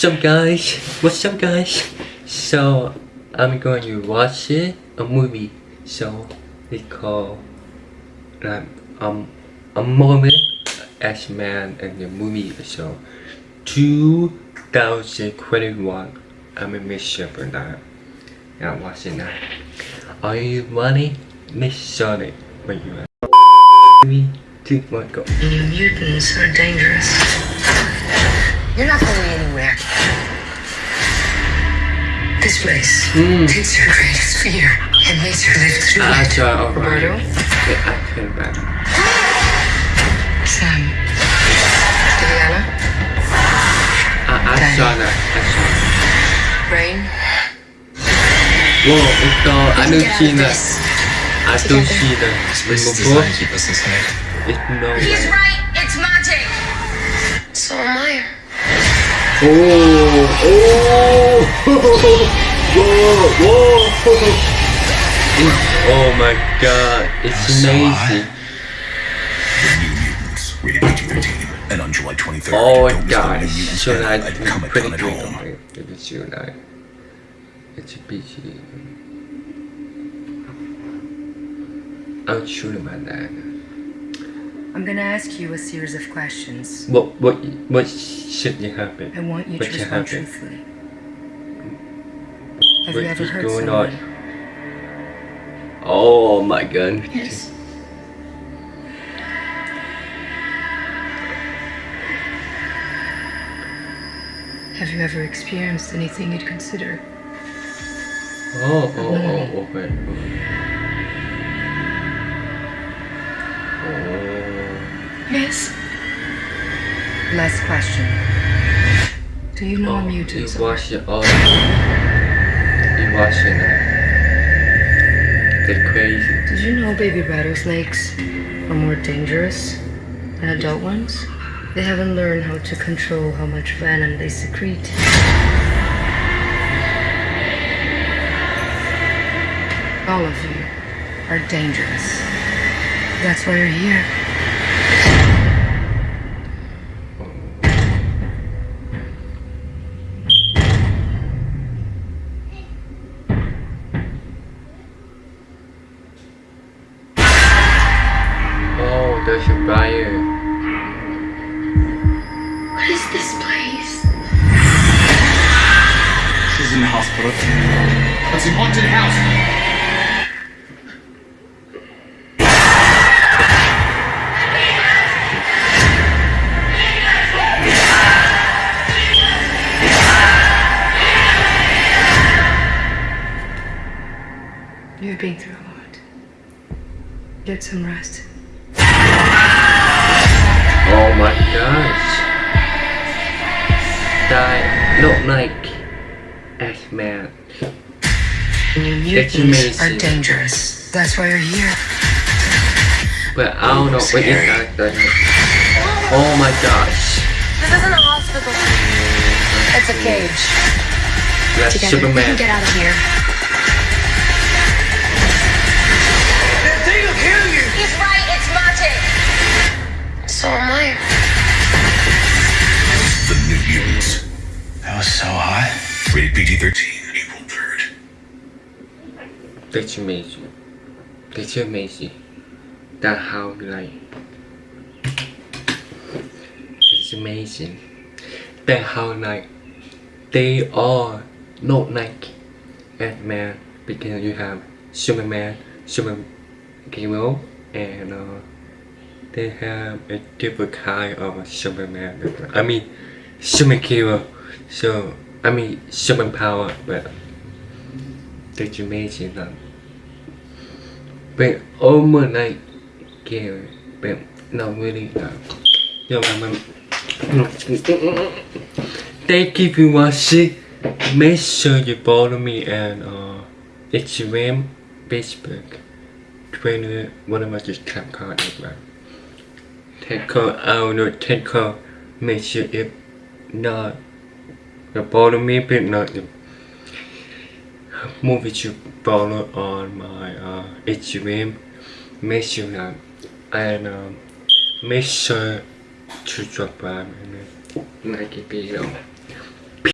What's up guys? What's up guys? So I'm going to watch it, a movie. So it's called like um a moment as man in the movie. So 2021. I'm a Miss Shepherd now. I'm watching that. Are you ready? Miss Sonic. When you are. Three, two, one, go. Mutants are dangerous. You're not going anywhere. This place Hmm. takes your greatest fear and makes her live through I it. saw alright. Roberto? Yeah, I came back. Sam. Diana? I, I saw that. I saw that. Rahne? Whoa, ito, ano Get out of sina? this. I don't see the Space is removal. designed to keep us inside. It's no He's way. right, it's magic! So am I. Oh, oh, whoa, whoa. Oh my god, it's amazing. The New Mutants, rated PG-13, and on July 23rd, Oh my god, so panel nice. at It's Comic pretty Con at good. home. Okay, It's so nice. It's a PG. I'm him at that. I'm gonna ask you a series of questions. What, what, what should you happen? I want you What to respond happen? truthfully. Have What you ever hurt going someone? on? Oh my god. Yes. Have you ever experienced anything you'd consider Oh, oh, oh, oh, wait. Oh. Yes. Last question. Do you know Oh, mutants you watch it all. You watching that? They're crazy. Did you know baby rattlesnakes are more dangerous than adult ones? They haven't learned how to control how much venom they secrete. All of you are dangerous. That's why you're here. There's a. What is this place? She's in the hospital. It's a haunted house. You've been through a lot. Get some rest. Oh my gosh. That look like X-Man. You It's mutants are dangerous. That's why you're here. But I don't know what Scary. is that. Oh my gosh. This isn't a hospital. It's a cage. That's Together, we can get out of here. PG-13, April 3rd. That's amazing. That's amazing. That how like. It's amazing. That how like they are not like Batman because you have Superman, Superman, Hero, and uh, they have a different kind of Superman. I mean, superhero. So I mean, super power, but that's amazing. Though. But almost like scary, but not really though. Yo, my Thank you for watching. Make sure you follow me and uh, Instagram, Facebook, Twitter, my just tap card. Take call, I don't know, take call. Make sure if not, you follow me, but not the movie to follow on my uh, Instagram. Make sure that and um, make sure to drop by and like a video.